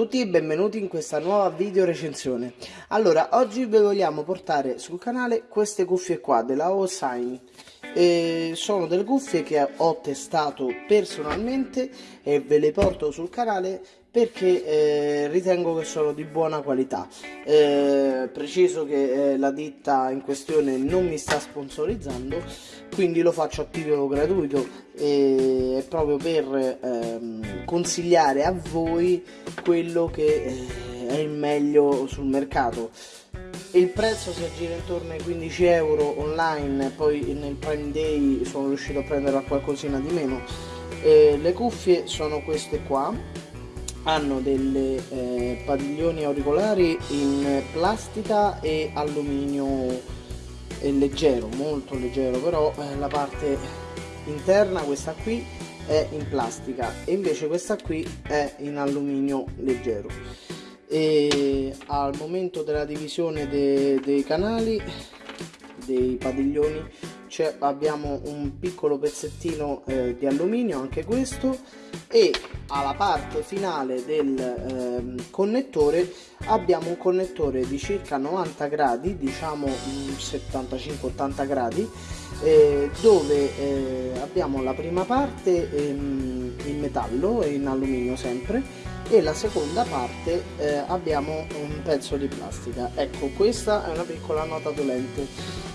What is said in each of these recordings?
tutti benvenuti in questa nuova video recensione. Allora, oggi vi vogliamo portare sul canale queste cuffie qua della Osign. E sono delle cuffie che ho testato personalmente e ve le porto sul canale perché eh, ritengo che sono di buona qualità. Eh, preciso che eh, la ditta in questione non mi sta sponsorizzando, quindi lo faccio a titolo gratuito e proprio per ehm, consigliare a voi quello che eh, è il meglio sul mercato. Il prezzo si aggira intorno ai 15 euro online, poi nel Prime Day sono riuscito a prendere qualcosina di meno. Eh, le cuffie sono queste qua hanno delle eh, padiglioni auricolari in plastica e alluminio leggero molto leggero però eh, la parte interna questa qui è in plastica e invece questa qui è in alluminio leggero e al momento della divisione de dei canali dei padiglioni abbiamo un piccolo pezzettino eh, di alluminio anche questo e alla parte finale del eh, connettore abbiamo un connettore di circa 90 gradi diciamo 75-80 gradi eh, dove eh, abbiamo la prima parte ehm, in metallo e in alluminio sempre e la seconda parte eh, abbiamo un pezzo di plastica. Ecco questa è una piccola nota dolente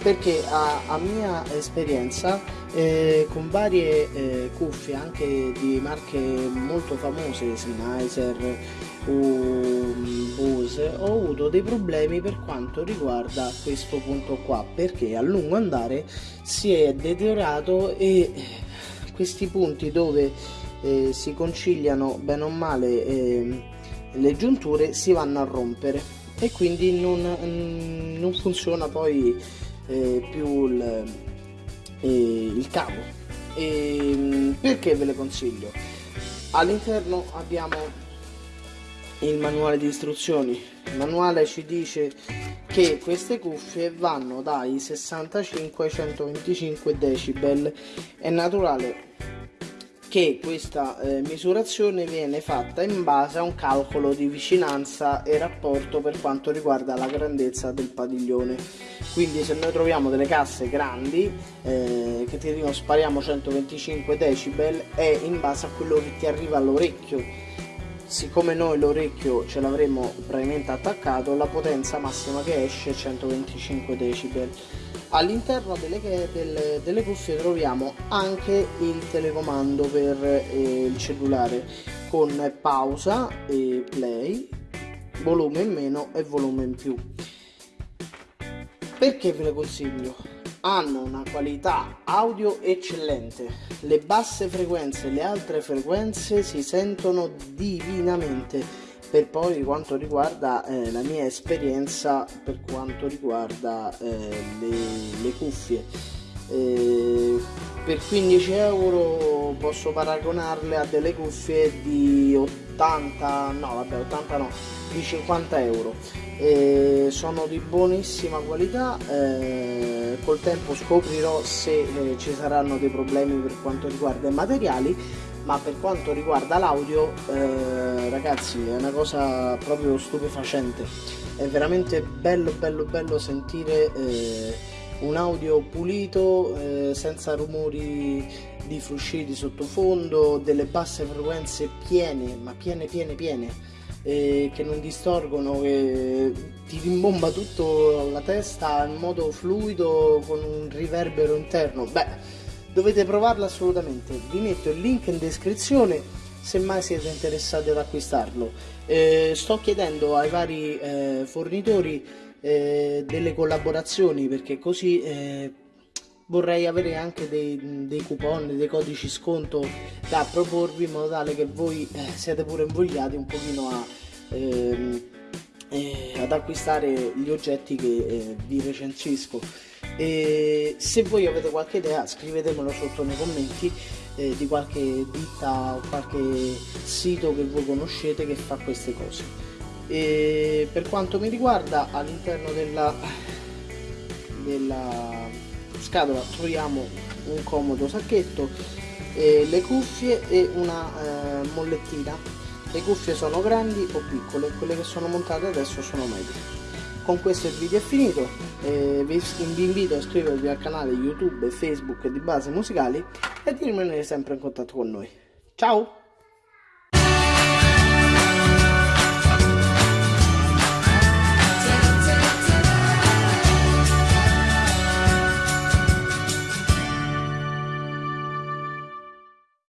perché a, a mia esperienza eh, con varie eh, cuffie anche di marche molto famose Sennheiser o Bose ho avuto dei problemi per quanto riguarda questo punto qua perché a lungo andare si è deteriorato e questi punti dove eh, si conciliano bene o male eh, le giunture si vanno a rompere. E quindi non, mm, non funziona poi eh, più il, eh, il cavo e, mm, perché ve le consiglio? All'interno abbiamo il manuale di istruzioni. Il manuale ci dice che queste cuffie vanno dai 65 ai 125 decibel. È naturale che questa eh, misurazione viene fatta in base a un calcolo di vicinanza e rapporto per quanto riguarda la grandezza del padiglione. Quindi se noi troviamo delle casse grandi eh, che ti dicono spariamo 125 decibel è in base a quello che ti arriva all'orecchio siccome noi l'orecchio ce l'avremo praticamente attaccato la potenza massima che esce è 125 decibel. All'interno delle, delle, delle, cuffie troviamo anche il telecomando per eh, il cellulare con pausa e play volume in meno e volume in più. Perché ve le consiglio hanno una qualità audio eccellente. Le basse frequenze e le altre frequenze si sentono divinamente. Per poi quanto riguarda eh, la mia esperienza per quanto riguarda eh, le, le, cuffie. Eh, per 15 euro posso paragonarle a delle cuffie di 80 no vabbè 80 no di 50 euro sono di buonissima qualità eh, col tempo scoprirò se eh, ci saranno dei problemi per quanto riguarda i materiali ma per quanto riguarda l'audio eh, ragazzi è una cosa proprio stupefacente. È veramente bello bello bello sentire eh, un audio pulito eh, senza rumori di frusci di sottofondo delle basse frequenze piene ma piene piene piene eh, che non distorgono che ti rimbomba tutto la testa in modo fluido con un riverbero interno. Beh dovete provarlo assolutamente. Vi metto il link in descrizione se mai siete interessati ad acquistarlo. Eh, sto chiedendo ai vari eh, fornitori eh, delle collaborazioni perché così eh, vorrei avere anche dei, dei, coupon, dei codici sconto da proporvi in modo tale che voi eh, siate pure invogliati un pochino a ehm, eh, ad acquistare gli oggetti che vi recensisco. E se voi avete qualche idea scrivetemelo sotto nei commenti eh, di qualche ditta o qualche sito che voi conoscete che fa queste cose. E per quanto mi riguarda all'interno della, della scatola troviamo un comodo sacchetto eh, le cuffie e una eh, mollettina le cuffie sono grandi o piccole, quelle che sono montate adesso sono medie. Con questo il video è finito, eh, vi invito a iscrivervi al canale YouTube Facebook di Basi Musicali e di rimanere sempre in contatto con noi. Ciao!